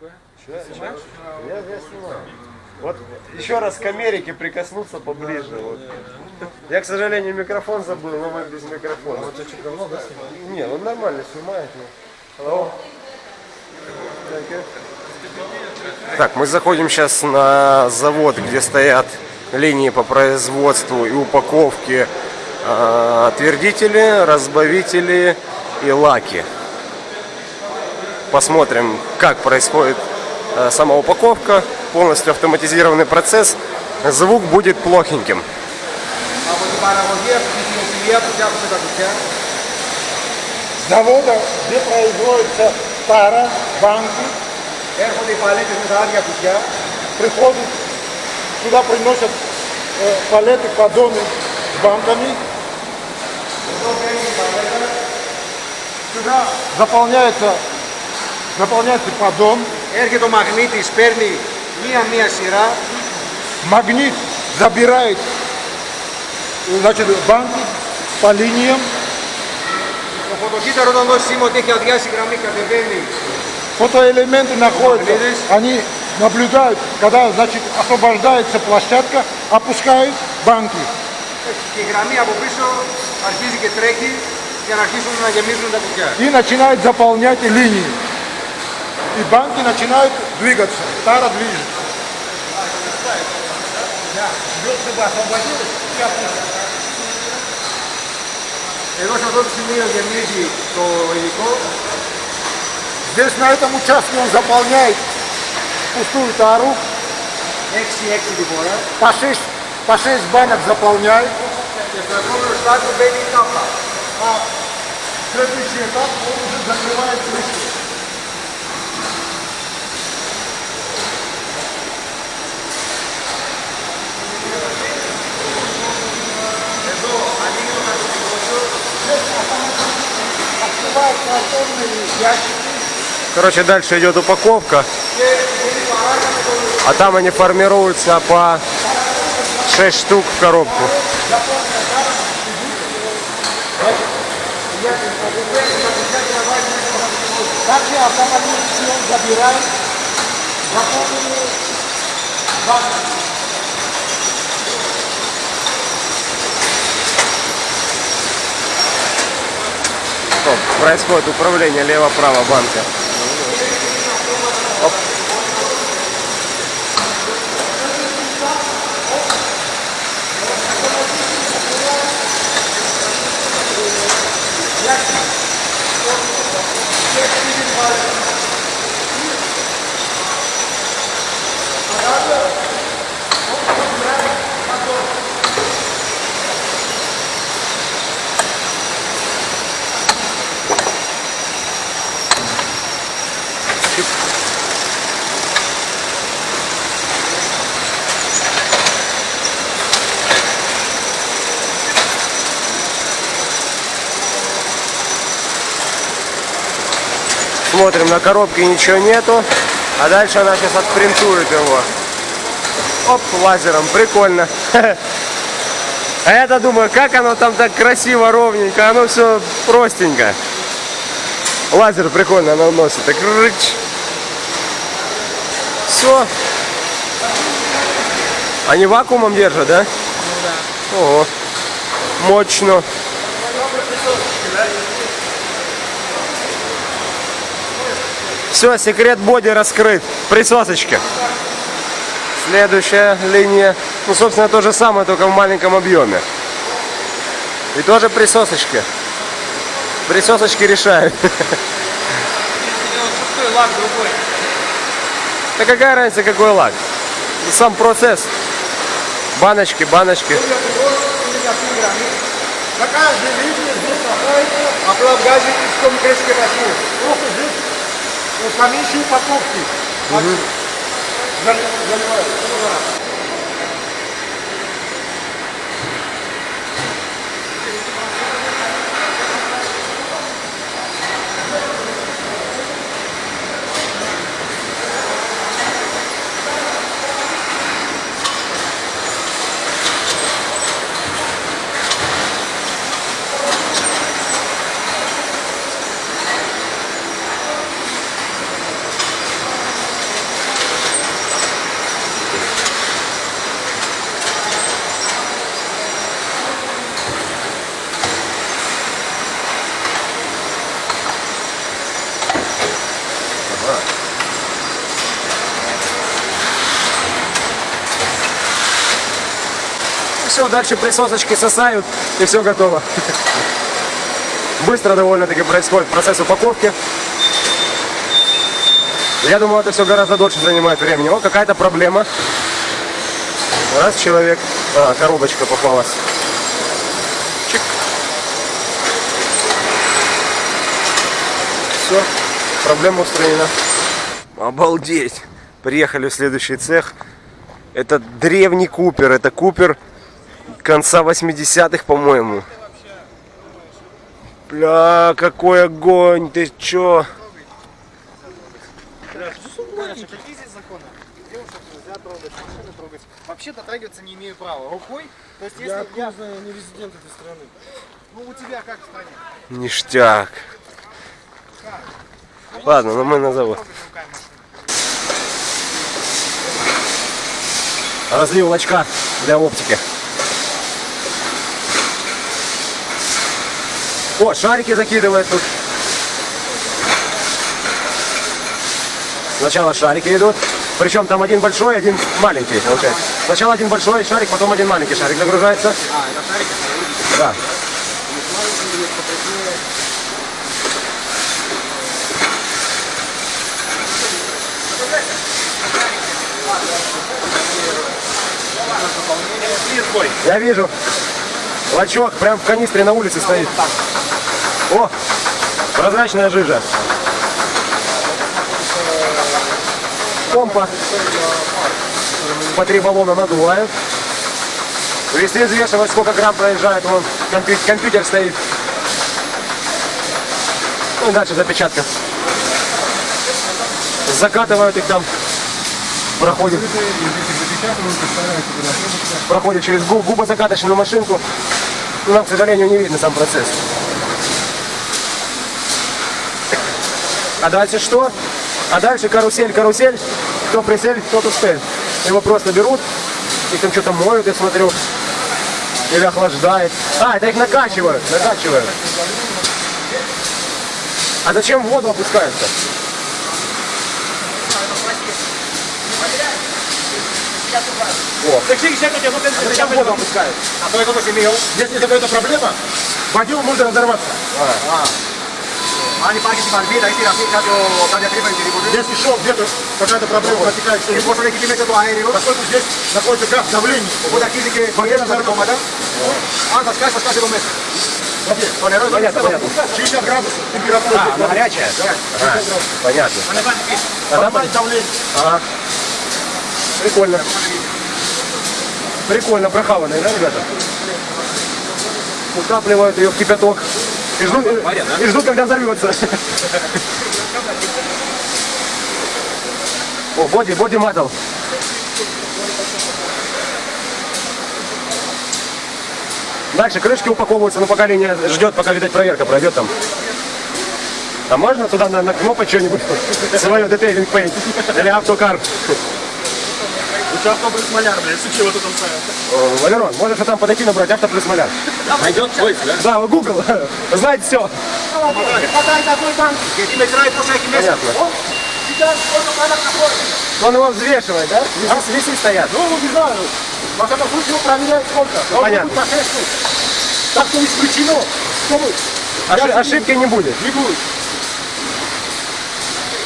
Чё? Я, я снимаю. Вот еще раз к Америке прикоснуться поближе. Вот. Я, к сожалению, микрофон забыл, но мы без микрофона. Вот что давно, да, снимаешь? Не, он нормально снимает. но-. Так, мы заходим сейчас на завод, где стоят линии по производству и упаковке э, отвердители, разбавители и лаки посмотрим, как происходит э, сама упаковка, полностью автоматизированный процесс, звук будет плохеньким. С завода, где производится пара, банки, приходят, сюда приносят палеты, поддоны с банками. Сюда заполняется заполняется поддон, Έρχεται ο μαγνήτης, παίρνει μία-μία σειρά. магнит забирает значит, банки по линиям, Το φωτοκύτταρο όταν δώσει σήμα ότι έχει αδειάσει η γραμμή κατεβαίνει. фотоэлементы находятся, Видишь? они наблюдают, когда значит, освобождается площадка, опускают банки. Και η γραμμή από πίσω αρχίζει και τρέχει για να αρχίσουν να γεμίζουν τα κουτιά. и начинает заполнять линии. и банки начинают двигаться, тара движется. Да, звезды бы освободились и опустились. Здесь на этом участке он заполняет пустую тару. По 6, по 6 банок заполняет. А следующий этап он уже закрывает крышку. Короче, дальше идет упаковка. А там они формируются по 6 штук в коробку. Также автомобиль забирает заполненные Стоп, происходит управление лево-право банка. Оп. Смотрим, на коробке ничего нету. А дальше она сейчас отпринтует его. Оп, лазером. Прикольно. А я-то думаю, как оно там так красиво, ровненько. Оно все простенько. Лазер прикольно наносит. Так рыч. Все. Они вакуумом держат, да? Ого. Мощно. Все, секрет боди раскрыт. Присосочки. Следующая линия. Ну, собственно, то же самое, только в маленьком объеме. И тоже присосочки. Присосочки решают. Шестой. Да какая разница, какой лак? Ну, сам процесс. Баночки, баночки. На каждой линии здесь находится облавгазик из комплексной Ух, здесь поменьше упаковки. Зали- заливают. Дальше присосочки сосают, и все готово. Быстро довольно-таки происходит процесс упаковки. Я думаю, это все гораздо дольше занимает времени. О, какая-то проблема. Раз человек... А, коробочка попалась. Чик. Все, проблема устранена. Обалдеть! Приехали в следующий цех. Это древний Купер. Это Купер конца 80-х, по-моему. Бля, какой огонь! Ты чё? Какие здесь законы? Девушек нельзя трогать, машины трогать. Вообще дотрагиваться не имею права. Рукой, то есть если я, не резидент этой страны. ну у тебя как в стране? Ништяк. Ладно, ну мы на завод. Разлив лачка для оптики. О, шарики закидывает тут. Сначала шарики идут. Причем там один большой, один маленький, получается. Сначала один большой шарик, потом один маленький шарик загружается. А, это шарики? Да. Я вижу. Лачок прям в канистре на улице стоит. О, прозрачная жижа. Помпа. По три баллона надувают. Если взвешивать, сколько грамм проезжает, вон компью- компьютер стоит. Ну и дальше запечатка. Закатывают их там. Проходит. Проходит через губ, губозакаточную машинку. Но нам, к сожалению, не видно сам процесс. А дальше что? А дальше карусель, карусель. Кто присель, тот успеет. Его просто берут, их там что-то моют, я смотрю. Или охлаждает. А, это их накачивают, накачивают. А зачем воду опускаются? его. Зачем воду опускают? А кто это имел? Если какая-то проблема, в можно разорваться. Если шел где-то какая-то проблема протекает, что-нибудь, поскольку здесь находится газ давление, воде разорваться. Понятно, понятно. 60 градусов температура. А, она горячая? Да. Понятно. А давление. Ага. Прикольно. Прикольно прохаванные, да, ребята? Утапливают ее в кипяток. И ждут, и ждут когда взорвется. О, боди, боди матал. Дальше крышки упаковываются, но пока линия ждет, пока, видать, проверка пройдет там. А можно туда на, на кнопку что-нибудь? Свое детейлинг пейнт. Или автокар. Сейчас плюс маляр, блядь, если чего-то там ставят. Валерон, можешь там подойти набрать авто плюс маляр. Найдет поиск, да? Да, Google, знает все. Понятно. Он его взвешивает, да? Весы, а? весы стоят. Ну, не знаю. Во всяком случае, его проверяют сколько. Ну, понятно. Так-то не исключено. Ошиб ошибки не будет. Не будет.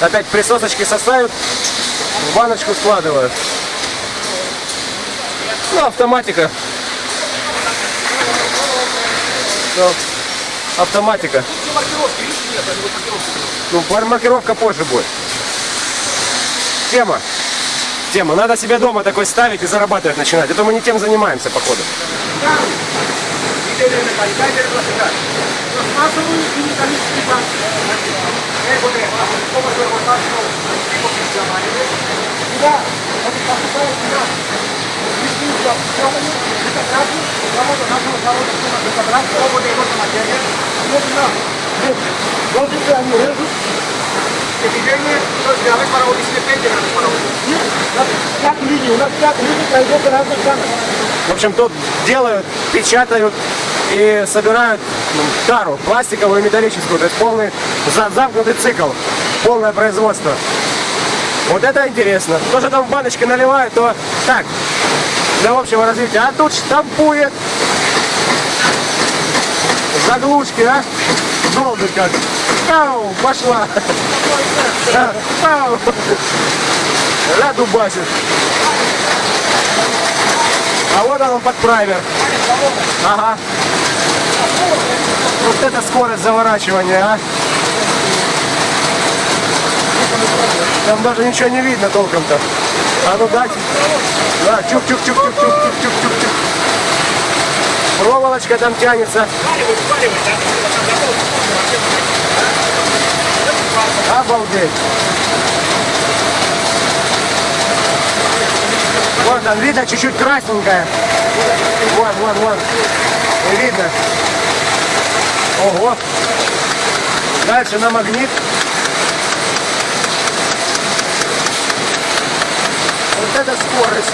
Опять присосочки сосают, в баночку складывают. Ну, автоматика. Ну, автоматика. Ну, маркировка позже будет. Тема. Тема. Надо себе дома такой ставить и зарабатывать начинать. А Это мы не тем занимаемся, походу. Да, в общем, тут делают, печатают и собирают ну, тару, пластиковую и металлическую. То есть полный замкнутый цикл, полное производство. Вот это интересно. То, что там в баночке наливают, то так, для общего развития. А тут штампует. Заглушки, а? Долго как. Ау, пошла. Ау. Ля дубасит. А вот он подправер. Ага. Вот это скорость заворачивания, а. Там даже ничего не видно толком-то. А ну дайте. Да, чук-чук-чук-чук-чук-чук-чук-чук. Проволочка там тянется. Обалдеть. Вот там видно чуть-чуть красненькая. Вон, вон, вон. Не видно. Ого. Дальше на магнит. Это скорость.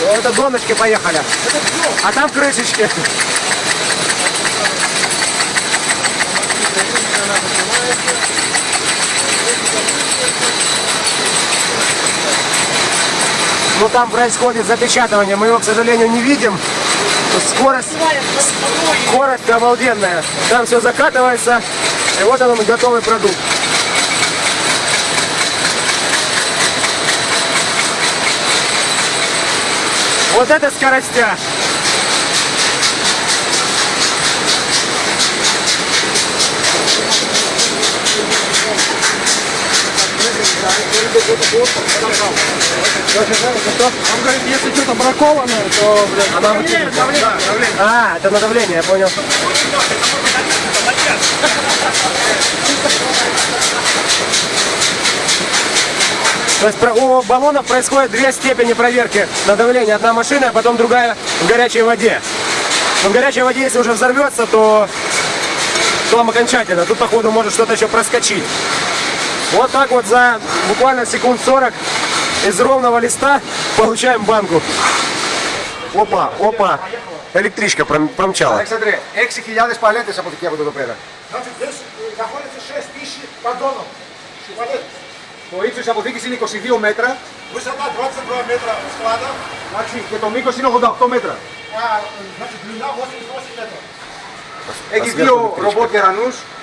Это донышки поехали. А там крышечки. Ну там происходит запечатывание, мы его, к сожалению, не видим. Скорость, скорость обалденная. Там все закатывается, и вот он готовый продукт. Вот это скоростя. Он говорит, если что-то бракованное, то, блядь, она выкинет. А, это на давление, я понял. То есть у баллонов происходит две степени проверки на давление. Одна машина, а потом другая в горячей воде. Но в горячей воде, если уже взорвется, то там окончательно. Тут, походу, может что-то еще проскочить. Вот так вот за буквально секунд 40 из ровного листа получаем банку. Опа, опа. Электричка пром- промчала. Αλέξανδρε, 6.000 παλέτες αποθηκεύονται εδώ πέρα. Значит, здесь находится 6 тысяч поддонов. Шипалет. Το ύψος της αποθήκης είναι 22 μέτρα Высота 22 метра склада, εντάξει, και το μήκος είναι 88 μέτρα. а значит, длина 88 метров. Έχει δύο ρομπότ γερανούς, Вот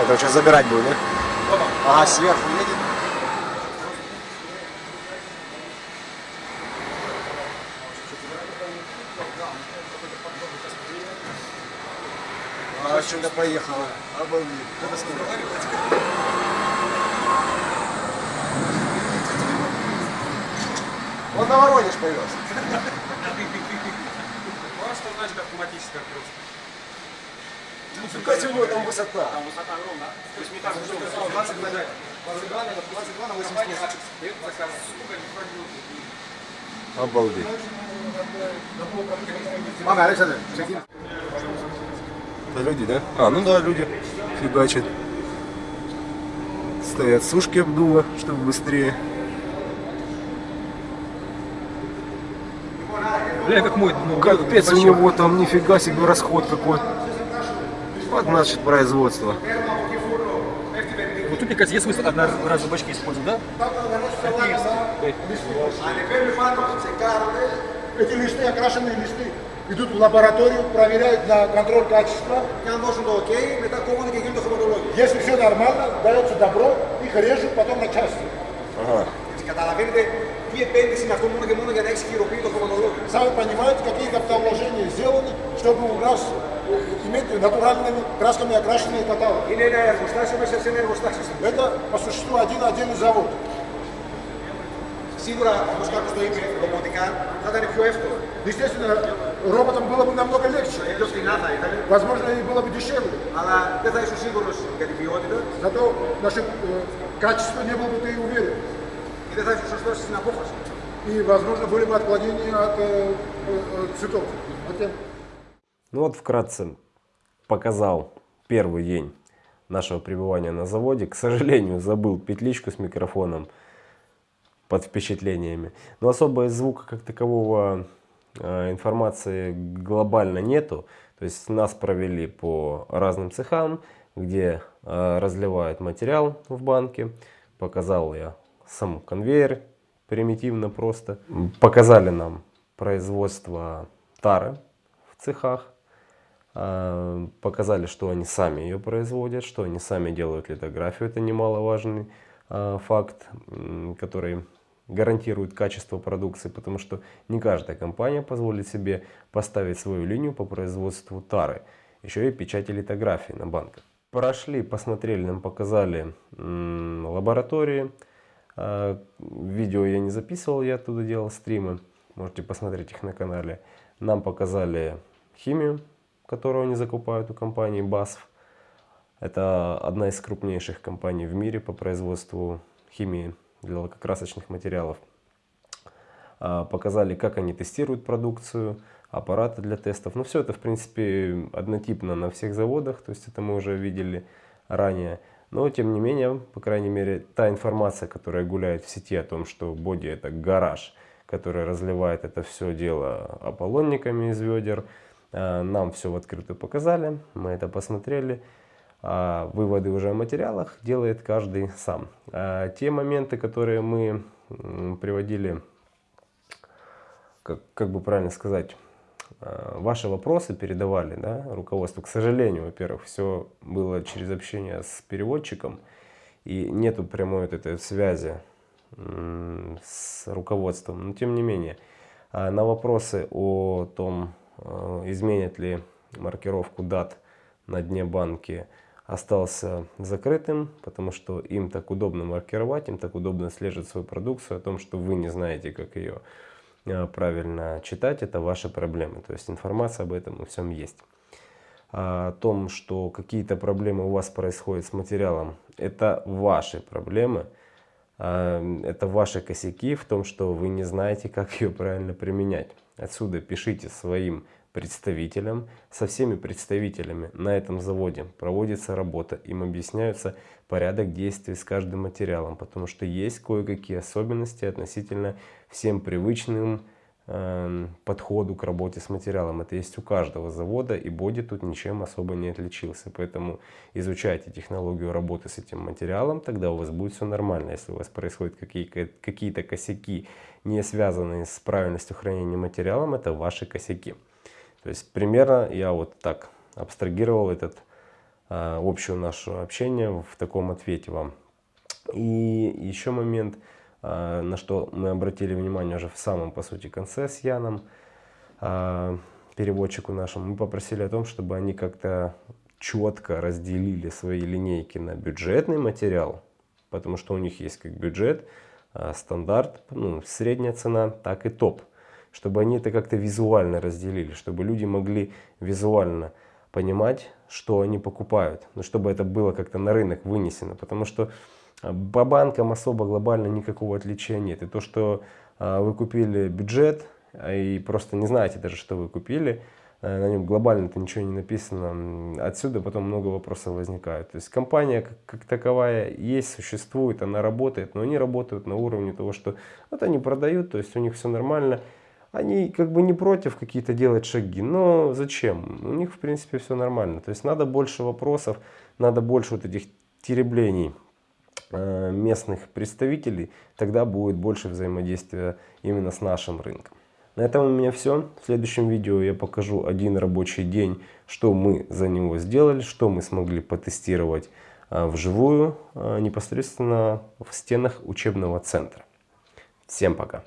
Это сейчас забирать будет, да? Ага, сверху едет. А, что-то поехало. Обалдеть. Это сколько? Он на Воронеж повез. Нифига Какая у него там высота? Там высота огромная. То есть не так, что 20 на 22 на 22 на 80 Обалдеть. Мама, Александр, Это люди, да? А, ну да, люди фигачат. Стоят сушки обдува, чтобы быстрее. Бля, как мой, ну, капец, у него там нифига себе расход какой. -то вот наше производство. Вот тут, мне кажется, есть смысл одноразовые бачки использовать, да? Эти листы, окрашенные листы, идут в лабораторию, проверяют на контроль качества. Я должен был окей, метакоммуны каким-то хроматологией. Если все нормально, дается добро, их режут потом на части. Ага Καταλαβαίνετε τι επένδυση είναι αυτό μόνο και μόνο για να έχει χειροποίητο χρωματολόγιο. Сами понимаете, какие капиталовложения сделаны, чтобы у нас иметь натуральными красками окрашенные каталоги. Είναι ένα εργοστάσιο μέσα σε ένα εργοστάσιο. Это по существу один отдельный завод. Σίγουρα όπω κάποιο το είπε, ρομποτικά θα ήταν πιο εύκολο. Естественно, роботам было бы намного легче. Ε, Πιο φθηνά θα ήταν, Возможно, и было бы дешевле. αλλά δεν θα ήσουν σίγουρο για την ποιότητα Зато наше э, качество не был бы ты уверен. Это значит, что шло на похож. И, возможно, были бы отклонения от э, э, цветов. Хотя... Ну вот вкратце показал первый день нашего пребывания на заводе. К сожалению, забыл петличку с микрофоном под впечатлениями. Но особо из звука как такового э, информации глобально нету. То есть нас провели по разным цехам, где э, разливают материал в банке. Показал я сам конвейер примитивно просто. Показали нам производство тары в цехах. А, Показали, что они сами ее производят, что они сами делают литографию. Это немаловажный а, факт, который гарантирует качество продукции, потому что не каждая компания позволит себе поставить свою линию по производству тары. Еще и печати литографии на банках. Прошли, посмотрели, нам показали лаборатории. А, Видео я не записывал, я оттуда делал стримы. Можете посмотреть их на канале. Нам показали химию, которую они закупают у компании BASF. Это одна из крупнейших компаний в мире по производству химии для лакокрасочных материалов. А, Показали, как они тестируют продукцию, аппараты для тестов. Ну, все это, в принципе, однотипно на всех заводах, то есть это мы уже видели ранее. Но, тем не менее, по крайней мере, та информация, которая гуляет в сети о том, что боди это гараж, который разливает это все дело ополонниками из ведер, а, нам все в открытую показали, мы это посмотрели. А выводы уже о материалах делает каждый сам. А те моменты, которые мы приводили, как, как бы правильно сказать, ваши вопросы передавали да, руководству. К сожалению, во-первых, все было через общение с переводчиком, и нету прямой вот этой связи с руководством. Но тем не менее, а, на вопросы о том, а, изменят ли маркировку дат на дне банки, остался закрытым, потому что им так удобно маркировать, им так удобно отслеживать свою продукцию, о том, что вы не знаете, как ее э, правильно читать, это ваши проблемы. То есть информация об этом во всем есть. А о том, что какие-то проблемы у вас происходят с материалом, это ваши проблемы, а, это ваши косяки в том, что вы не знаете, как ее правильно применять. Отсюда пишите своим представителям, со всеми представителями на этом заводе проводится работа, им объясняются порядок действий с каждым материалом, потому что есть кое-какие особенности относительно всем привычным э, подходу к работе с материалом. Это есть у каждого завода, и боди тут ничем особо не отличился. Поэтому изучайте технологию работы с этим материалом, тогда у вас будет все нормально. Если у вас происходят какие-то косяки, не связанные с правильностью хранения материалом, это ваши косяки. То есть примерно я вот так абстрагировал этот а, общее наше общение в таком ответе вам. И еще момент, а, на что мы обратили внимание уже в самом, по сути, конце с Яном, а, переводчику нашему, мы попросили о том, чтобы они как-то четко разделили свои линейки на бюджетный материал, потому что у них есть как бюджет, а, стандарт, ну, средняя цена, так и топ чтобы они это как-то визуально разделили, чтобы люди могли визуально понимать, что они покупают, но чтобы это было как-то на рынок вынесено, потому что а, по банкам особо глобально никакого отличия нет. И то, что а, вы купили бюджет а, и просто не знаете даже, что вы купили, на нем глобально-то ничего не написано, отсюда потом много вопросов возникает. То есть компания как, как таковая есть, существует, она работает, но они работают на уровне того, что вот они продают, то есть у них все нормально, они как бы не против какие-то делать шаги, но зачем? У них в принципе все нормально. То есть надо больше вопросов, надо больше вот этих тереблений э, местных представителей, тогда будет больше взаимодействия именно с нашим рынком. На этом у меня все. В следующем видео я покажу один рабочий день, что мы за него сделали, что мы смогли потестировать э, вживую, э, непосредственно в стенах учебного центра. Всем пока!